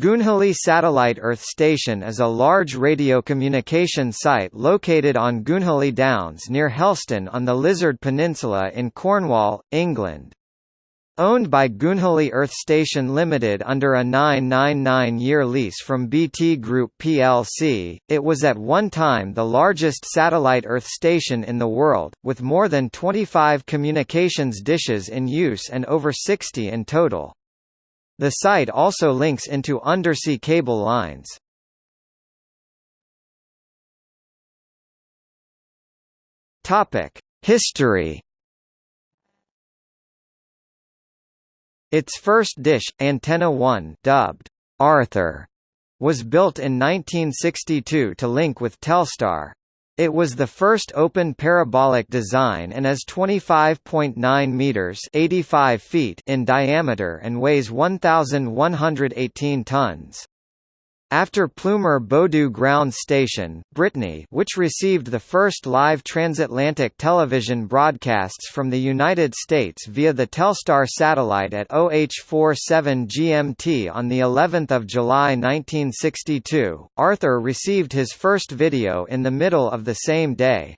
Goonhilly Satellite Earth Station is a large radio communication site located on Goonhilly Downs near Helston on the Lizard Peninsula in Cornwall, England. Owned by Goonhilly Earth Station Limited under a 999-year lease from BT Group plc, it was at one time the largest satellite Earth station in the world, with more than 25 communications dishes in use and over 60 in total. The site also links into undersea cable lines. History. Its first dish, Antenna 1, dubbed Arthur, was built in 1962 to link with Telstar. It was the first open parabolic design and is 25.9 meters (85 feet) in diameter and weighs 1118 tons. After Pleumeur-Bodou Ground Station, Brittany which received the first live transatlantic television broadcasts from the United States via the Telstar satellite at OH-47 GMT on the 11th of July 1962, Arthur received his first video in the middle of the same day.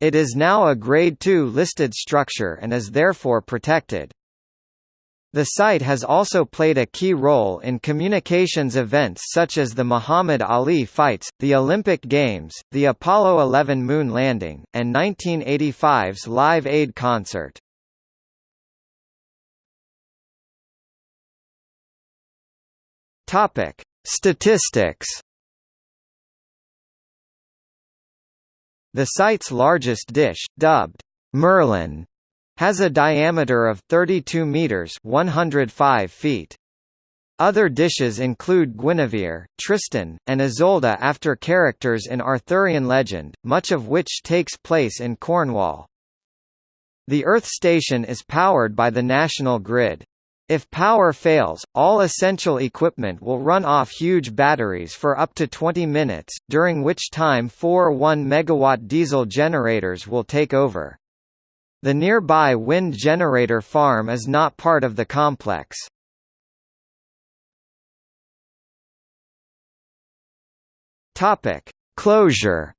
It is now a Grade II listed structure and is therefore protected. The site has also played a key role in communications events such as the Muhammad Ali fights, the Olympic Games, the Apollo 11 moon landing, and 1985's Live Aid concert. Topic: Statistics. The site's largest dish, dubbed Merlin, has a diameter of 32 meters 105 feet. Other dishes include Guinevere, Tristan, and Isolde after characters in Arthurian legend, much of which takes place in Cornwall. The Earth station is powered by the national grid. If power fails, all essential equipment will run off huge batteries for up to 20 minutes, during which time four 1 megawatt diesel generators will take over. The nearby wind generator farm is not part of the complex. Topic: Closure.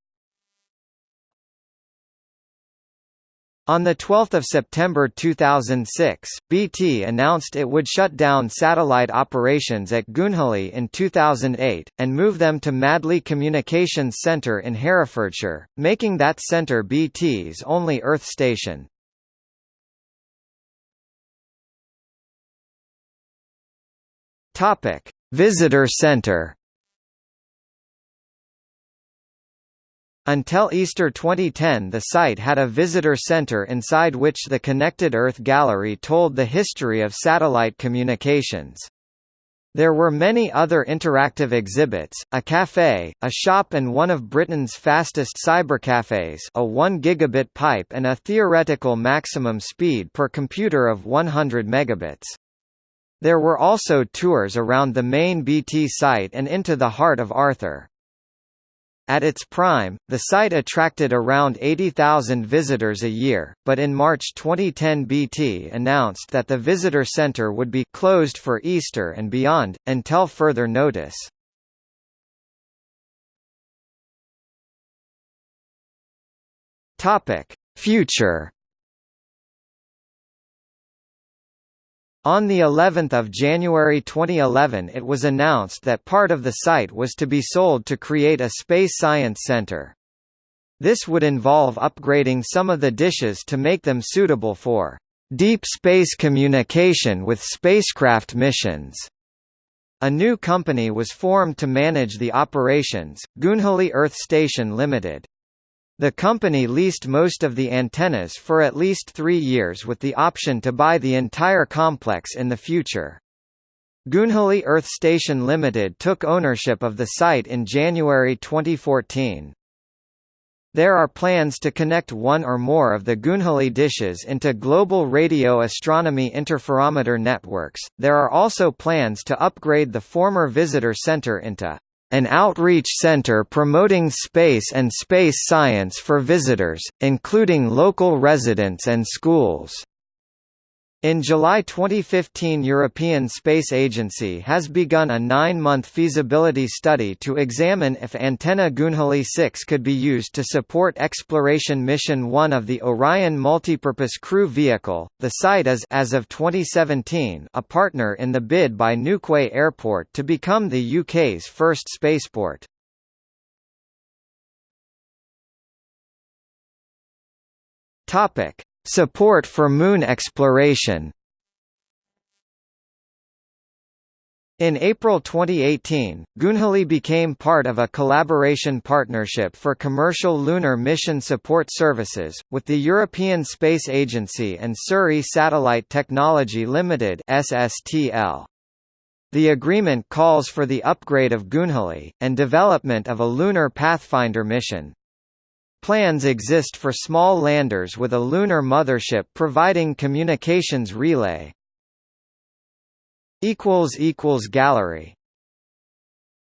On 12 September 2006, BT announced it would shut down satellite operations at Goonhilly in 2008, and move them to Madley Communications Centre in Herefordshire, making that centre BT's only Earth station. Topic: Visitor Center. Until Easter 2010 the site had a visitor center inside which the Connected Earth Gallery told the history of satellite communications. There were many other interactive exhibits, a cafe, a shop and one of Britain's fastest cybercafes a 1 gigabit pipe and a theoretical maximum speed per computer of 100 megabits. There were also tours around the main BT site and into the heart of Arthur. At its prime, the site attracted around 80,000 visitors a year, but in March 2010 BT announced that the visitor center would be closed for Easter and beyond, until further notice. Future On the 11th of January 2011 it was announced that part of the site was to be sold to create a space science center. This would involve upgrading some of the dishes to make them suitable for deep space communication with spacecraft missions. A new company was formed to manage the operations, Goonhilly Earth Station Limited. The company leased most of the antennas for at least three years with the option to buy the entire complex in the future. Goonhilly Earth Station Limited took ownership of the site in January 2014. There are plans to connect one or more of the Goonhilly dishes into global radio astronomy interferometer networks. There are also plans to upgrade the former visitor center into an outreach center promoting space and space science for visitors, including local residents and schools. In July 2015 European Space Agency has begun a nine-month feasibility study to examine if antenna Goonhilly 6 could be used to support Exploration Mission 1 of the Orion Multipurpose Crew Vehicle. The site is as of 2017 a partner in the bid by Newquay Airport to become the UK's first spaceport. Topic: Support for moon exploration In April 2018, Goonhilly became part of a collaboration partnership for commercial lunar mission support services, with the European Space Agency and Surrey Satellite Technology Limited SSTL. The agreement calls for the upgrade of Goonhilly, and development of a lunar Pathfinder mission. Plans exist for small landers with a lunar mothership providing communications relay. Gallery